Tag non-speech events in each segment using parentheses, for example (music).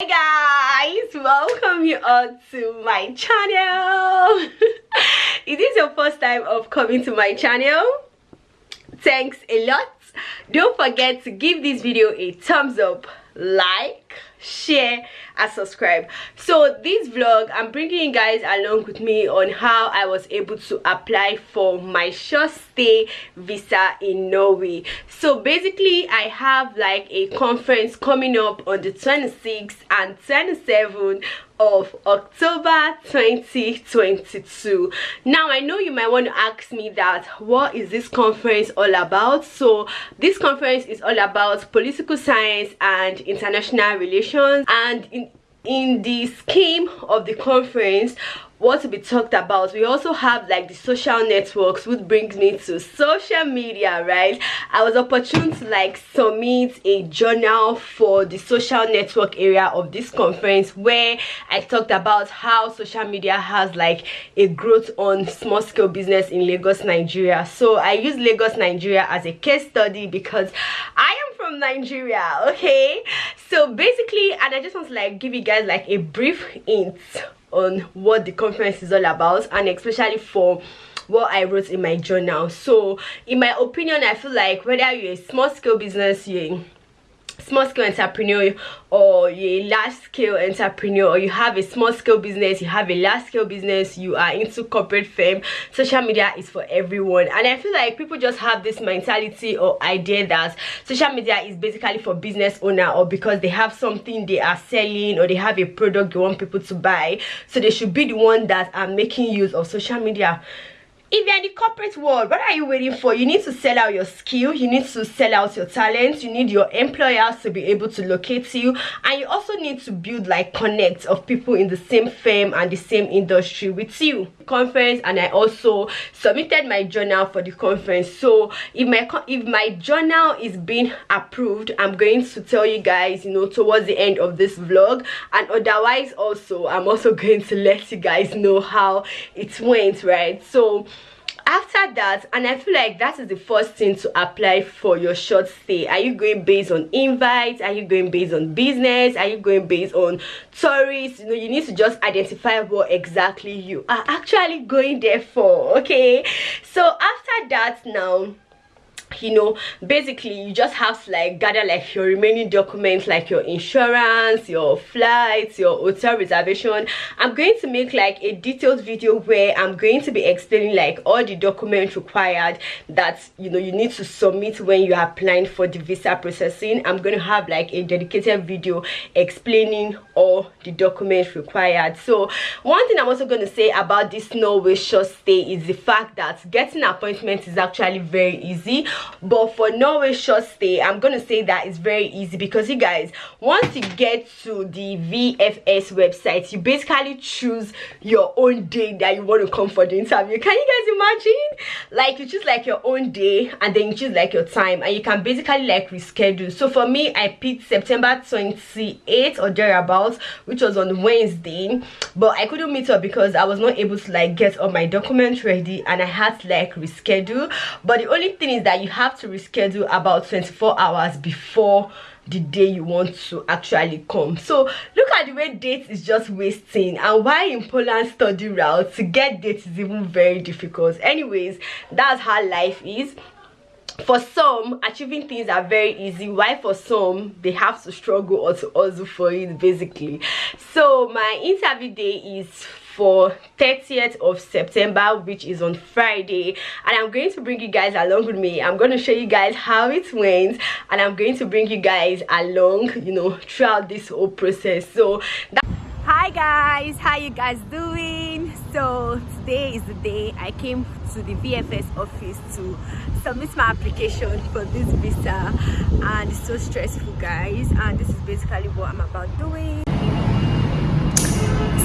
Hey guys, welcome you all to my channel. (laughs) Is this your first time of coming to my channel? Thanks a lot. Don't forget to give this video a thumbs up, like, share and subscribe. So this vlog i'm bringing you guys along with me on how i was able to apply for my short stay visa in norway. So basically i have like a conference coming up on the 26th and 27th of October 2022 now I know you might want to ask me that what is this conference all about? So this conference is all about political science and international relations. And in in the scheme of the conference what to be talked about. We also have like the social networks which brings me to social media right? I was opportune to like submit a journal for the social network area of this conference where i talked about how social media has like a growth on small scale business in lagos nigeria. So i use lagos nigeria as a case study because i am from nigeria okay? So basically and i just want to like give you guys like a brief hint on what the conference is all about and especially for what i wrote in my journal. So in my opinion i feel like whether you're a small scale business you're small scale entrepreneur or a large scale entrepreneur or you have a small scale business you have a large scale business you are into corporate fame social media is for everyone. And i feel like people just have this mentality or idea that social media is basically for business owner or because they have something they are selling or they have a product they want people to buy. So they should be the one that are making use of social media if you're in the corporate world what are you waiting for? You need to sell out your skill you need to sell out your talents you need your employers to be able to locate you and you also need to build like connect of people in the same firm and the same industry with you conference and i also submitted my journal for the conference. So if my if my journal is being approved i'm going to tell you guys you know towards the end of this vlog. And otherwise also i'm also (laughs) going to let you guys know how it went right? So after that and i feel like that is the first thing to apply for your short stay. Are you going based on invites? Are you going based on business? Are you going based on tourists? You know you need to just identify what exactly you are actually going there for okay? So after that now you know basically you just have to like gather like your remaining documents like your insurance your flights your hotel reservation. I'm going to make like a detailed video where i'm going to be explaining like all the documents required that you know you need to submit when you are applying for the visa processing. I'm going to have like a dedicated video explaining all the documents required. So one thing i'm also going to say about this norway short stay is the fact that getting appointments is actually very easy but for norway short stay. I'm gonna say that it's very easy because you guys once you get to the vfs website you basically choose your own day that you want to come for the interview. Can you guys imagine? Like you choose like your own day and then you choose like your time and you can basically like reschedule. So for me i picked september 28th or thereabouts which was on wednesday but i couldn't meet up because i was not able to like get all my documents ready and i had to like reschedule. But the only thing is that you have to reschedule about 24 hours before the day you want to actually come. So look at the way dates is just wasting and why in poland study route to get dates is even very difficult. Anyways that's how life is. For some achieving things are very easy why for some they have to struggle or to also for it basically. So my interview day is for 30th of september which is on friday. And i'm going to bring you guys along with me. I'm going to show you guys how it went and i'm going to bring you guys along you know throughout this whole process. So hi guys. How you guys doing? So today is the day i came to the vfs office to submit my application for this visa. And it's so stressful guys. And this is basically what i'm about doing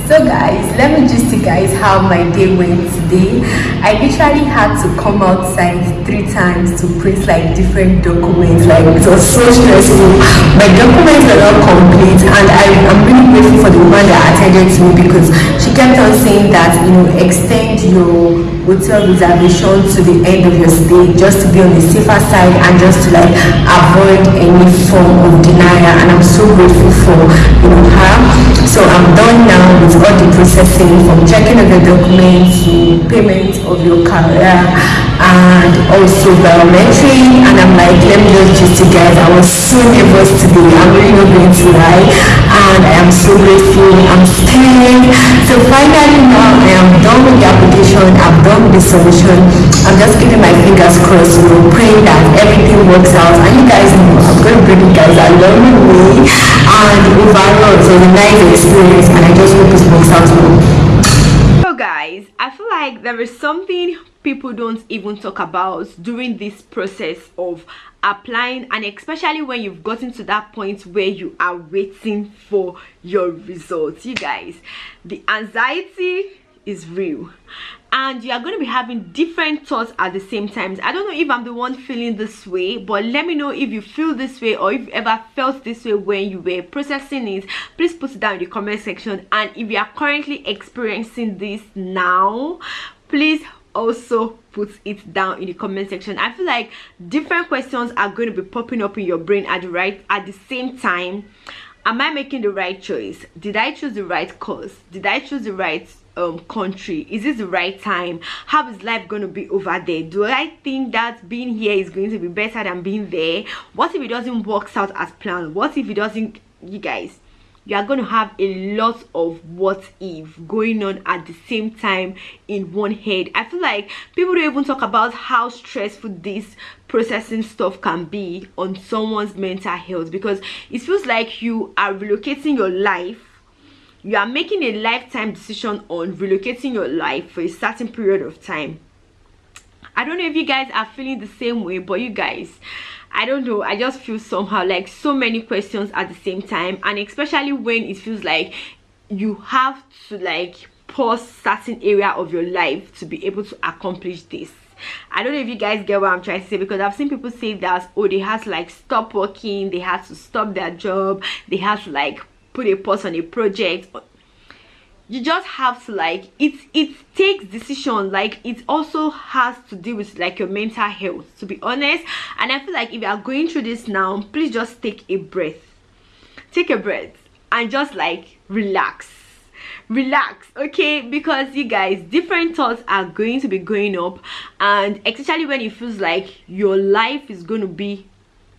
so guys let me just see guys how my day went today. I literally had to come outside three times to print like different documents like it was so stressful. My documents were not complete and i am really grateful for the woman that attended to me because she kept on saying that you know extend your hotel reservation to the end of your stay just to be on the safer side and just to like avoid any form of denial and i'm so grateful for you know her so i'm done now with all the processing from checking of the documents to payment of your career and also biometry. And i'm like let me just just you guys. I was so nervous today i'm really not going to lie. And i am so grateful. I'm staying so finally now application i've done the solution i'm just keeping my fingers crossed you know praying that everything works out. And you guys know i'm going to bring you guys along with me and overall it was a nice experience and i just hope it works out well so guys i feel like there is something people don't even talk about during this process of applying and especially when you've gotten to that point where you are waiting for your results. You guys the anxiety is real. And you are going to be having different thoughts at the same time i don't know if i'm the one feeling this way but let me know if you feel this way or if you ever felt this way when you were processing it. Please put it down in the comment section. And if you are currently experiencing this now please also put it down in the comment section. I feel like different questions are going to be popping up in your brain at the right at the same time. Am i making the right choice? Did i choose the right course? Did i choose the right um country? Is this the right time? How is life going to be over there? Do i think that being here is going to be better than being there? What if it doesn't work out as planned? What if it doesn't you guys you are going to have a lot of what if going on at the same time in one head? I feel like people don't even talk about how stressful this processing stuff can be on someone's mental health because it feels like you are relocating your life you are making a lifetime decision on relocating your life for a certain period of time. I don't know if you guys are feeling the same way but you guys i don't know. I just feel somehow like so many questions at the same time and especially when it feels like you have to like pause certain area of your life to be able to accomplish this. I don't know if you guys get what I'm trying to say because I've seen people say that oh they have to like stop working they have to stop their job they have to like put a pause on a project. You just have to like it it takes decision like it also has to do with like your mental health to be honest. And i feel like if you are going through this now please just take a breath. Take a breath and just like relax. Relax okay? Because you guys different thoughts are going to be going up. And especially when it feels like your life is going to be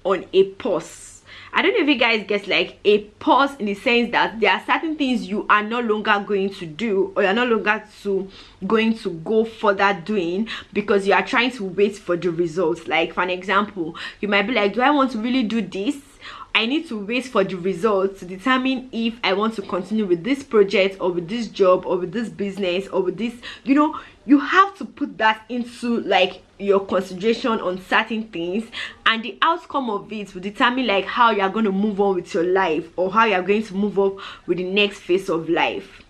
on a pause I don't know if you guys get like a pause in the sense that there are certain things you are no longer going to do or you're no longer to going to go further doing because you are trying to wait for the results. Like for an example you might be like do I want to really do this I need to wait for the results to determine if I want to continue with this project or with this job or with this business or with this you know you have to put that into like your consideration on certain things and the outcome of it will determine like how you're going to move on with your life or how you're going to move up with the next phase of life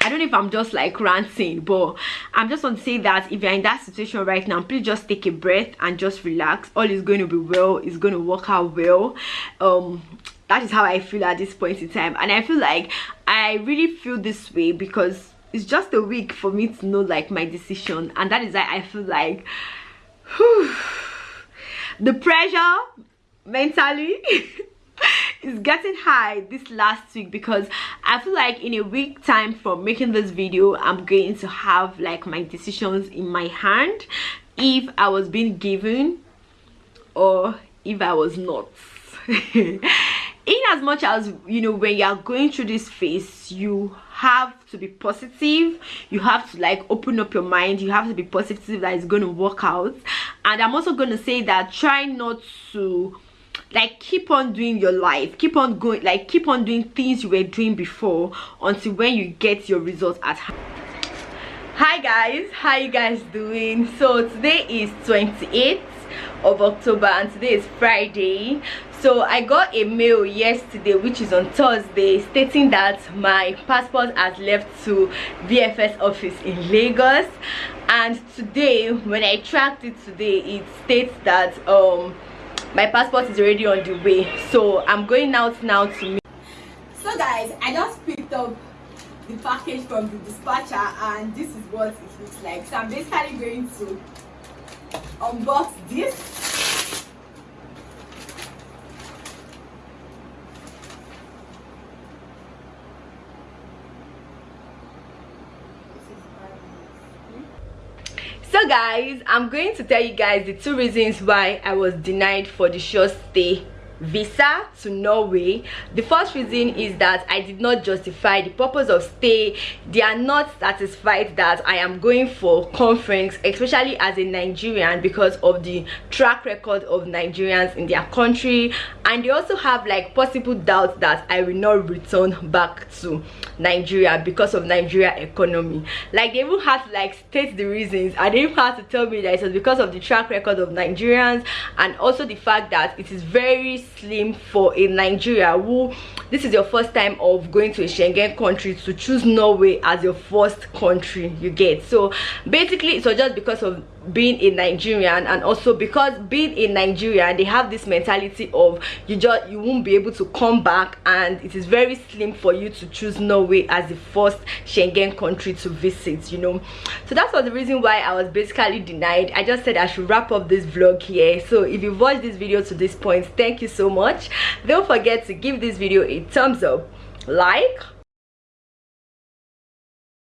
I don't know if I'm just like ranting, but I'm just want to say that if you're in that situation right now, please just take a breath and just relax. All is going to be well. It's going to work out well. Um, that is how I feel at this point in time, and I feel like I really feel this way because it's just a week for me to know like my decision and that is why i feel like whew, (sighs) the pressure mentally (laughs) is getting high this last week because i feel like in a week time from making this video i'm going to have like my decisions in my hand. If i was being given or if i was not. (laughs) In as much as you know when you are going through this phase you have to be positive. You have to like open up your mind. You have to be positive that it's going to work out. And i'm also going to say that try not to like keep on doing your life keep on going like keep on doing things you were doing before until when you get your results at hand. Hi guys. How you guys doing? So today is 28th of october and today is friday. So i got a mail yesterday which is on thursday stating that my passport has left to vfs office in lagos. And today when i tracked it today it states that um my passport is already on the way. So i'm going out now to meet. So guys i just picked up the package from the dispatcher and this is what it looks like. So i'm basically going to unbox this guys i'm going to tell you guys the two reasons why i was denied for the short stay visa to norway. The first reason is that i did not justify the purpose of stay. They are not satisfied that i am going for conference especially as a nigerian because of the track record of nigerians in their country. And they also have like possible doubts that i will not return back to nigeria because of nigeria economy. Like they even have to like state the reasons. And they even have to tell me that it was because of the track record of nigerians and also the fact that it is very slim for a nigeria who this is your first time of going to a schengen country to choose norway as your first country you get. So basically it was just because of being a nigerian and also because being a nigerian they have this mentality of you just you won't be able to come back and it is very slim for you to choose norway as the first schengen country to visit you know. So that was the reason why i was basically denied. I just said i should wrap up this vlog here. So if you've watched this video to this point thank you so much. Don't forget to give this video a thumbs up like